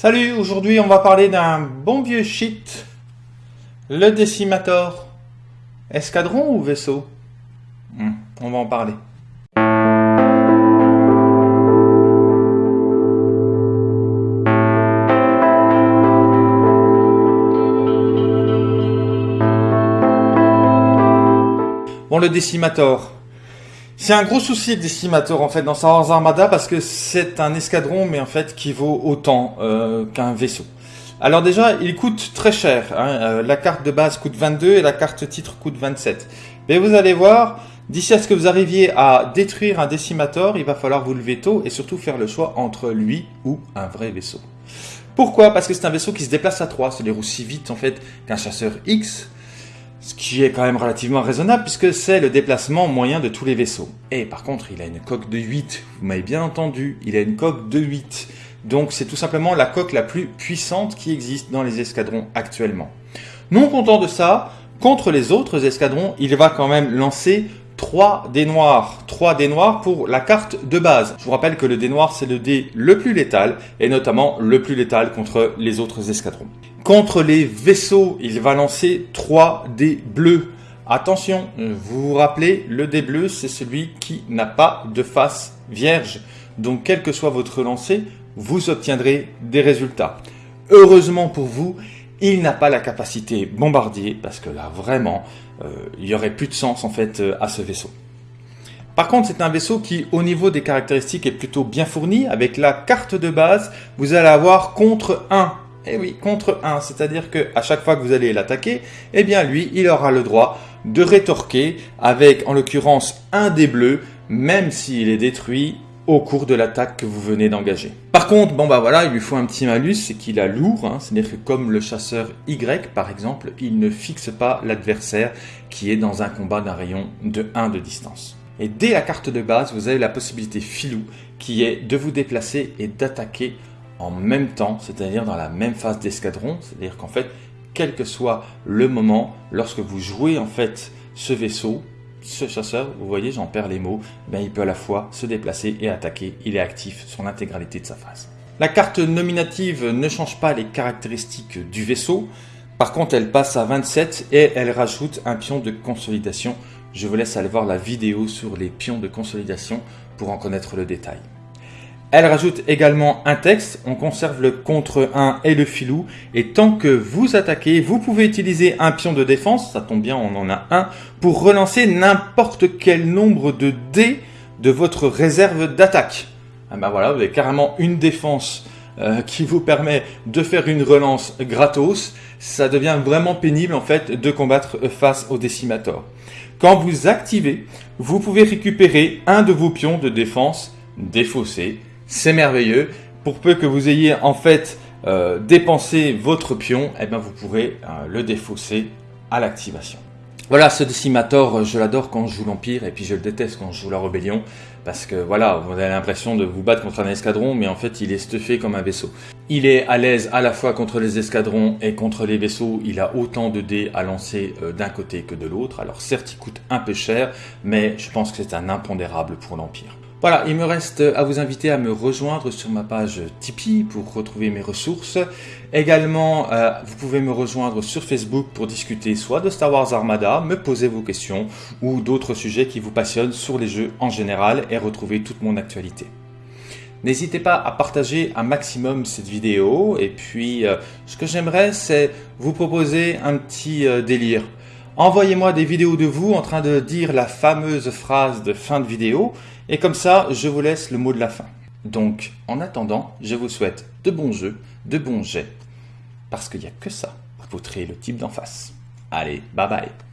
Salut, aujourd'hui on va parler d'un bon vieux shit, le Decimator. Escadron ou vaisseau? Hmm, On va en parler. Bon, le Decimator. C'est un gros souci le Decimator en fait dans Star Wars Armada parce que c'est un escadron mais en fait qui vaut autant euh, qu'un vaisseau. Alors déjà, il coûte très cher. Hein. Euh, la carte de base coûte 22 et la carte titre coûte 27. Mais vous allez voir, d'ici à ce que vous arriviez à détruire un Decimator, il va falloir vous lever tôt et surtout faire le choix entre lui ou un vrai vaisseau. Pourquoi? Parce que c'est un vaisseau qui se déplace à 3, c'est-à-dire aussi vite en fait qu'un chasseur X, ce qui est quand même relativement raisonnable puisque c'est le déplacement moyen de tous les vaisseaux. Et par contre, il a une coque de 8, vous m'avez bien entendu, il a une coque de 8. Donc c'est tout simplement la coque la plus puissante qui existe dans les escadrons actuellement. Non content de ça, contre les autres escadrons, il va quand même lancer 3 dés noirs. 3 dés noirs pour la carte de base. Je vous rappelle que le dé noir, c'est le dé le plus létal, et notamment le plus létal contre les autres escadrons. Contre les vaisseaux, il va lancer 3 dés bleus. Attention, vous vous rappelez, le dé bleu, c'est celui qui n'a pas de face vierge. Donc, quel que soit votre lancer, vous obtiendrez des résultats. Heureusement pour vous, il n'a pas la capacité bombardier, parce que là, vraiment, euh, il y aurait plus de sens en fait euh, à ce vaisseau. Par contre, c'est un vaisseau qui, au niveau des caractéristiques, est plutôt bien fourni. Avec la carte de base, vous allez avoir contre 1 eh oui, contre 1, c'est-à-dire que à chaque fois que vous allez l'attaquer, eh bien lui, il aura le droit de rétorquer avec, en l'occurrence, un des bleus, même s'il est détruit au cours de l'attaque que vous venez d'engager. Par contre, bon bah voilà, il lui faut un petit malus, c'est qu'il a lourd, hein. c'est-à-dire que comme le chasseur Y par exemple, il ne fixe pas l'adversaire qui est dans un combat d'un rayon de 1 de distance. Et dès la carte de base, vous avez la possibilité filou qui est de vous déplacer et d'attaquer en même temps, c'est-à-dire dans la même phase d'escadron, c'est-à-dire qu'en fait, quel que soit le moment, lorsque vous jouez en fait ce vaisseau, ce chasseur, vous voyez, j'en perds les mots, ben, il peut à la fois se déplacer et attaquer, il est actif sur l'intégralité de sa phase. La carte nominative ne change pas les caractéristiques du vaisseau, par contre elle passe à 27 et elle rajoute un pion de consolidation. Je vous laisse aller voir la vidéo sur les pions de consolidation pour en connaître le détail. Elle rajoute également un texte, on conserve le contre 1 et le filou, et tant que vous attaquez, vous pouvez utiliser un pion de défense, ça tombe bien, on en a un, pour relancer n'importe quel nombre de dés de votre réserve d'attaque. Ah ben voilà, vous avez carrément une défense euh, qui vous permet de faire une relance gratos, ça devient vraiment pénible en fait de combattre face au décimator. Quand vous activez, vous pouvez récupérer un de vos pions de défense défaussé c'est merveilleux. Pour peu que vous ayez en fait euh, dépensé votre pion, eh bien vous pourrez euh, le défausser à l'activation. Voilà, ce Decimator, je l'adore quand je joue l'Empire et puis je le déteste quand je joue la Rébellion parce que voilà, vous avez l'impression de vous battre contre un escadron mais en fait il est stuffé comme un vaisseau. Il est à l'aise à la fois contre les escadrons et contre les vaisseaux, il a autant de dés à lancer euh, d'un côté que de l'autre. Alors certes il coûte un peu cher mais je pense que c'est un impondérable pour l'Empire. Voilà, il me reste à vous inviter à me rejoindre sur ma page Tipeee pour retrouver mes ressources. Également, euh, vous pouvez me rejoindre sur Facebook pour discuter soit de Star Wars Armada, me poser vos questions ou d'autres sujets qui vous passionnent sur les jeux en général et retrouver toute mon actualité. N'hésitez pas à partager un maximum cette vidéo et puis euh, ce que j'aimerais c'est vous proposer un petit euh, délire. Envoyez-moi des vidéos de vous en train de dire la fameuse phrase de fin de vidéo et comme ça, je vous laisse le mot de la fin. Donc, en attendant, je vous souhaite de bons jeux, de bons jets, parce qu'il n'y a que ça pour poutrer le type d'en face. Allez, bye bye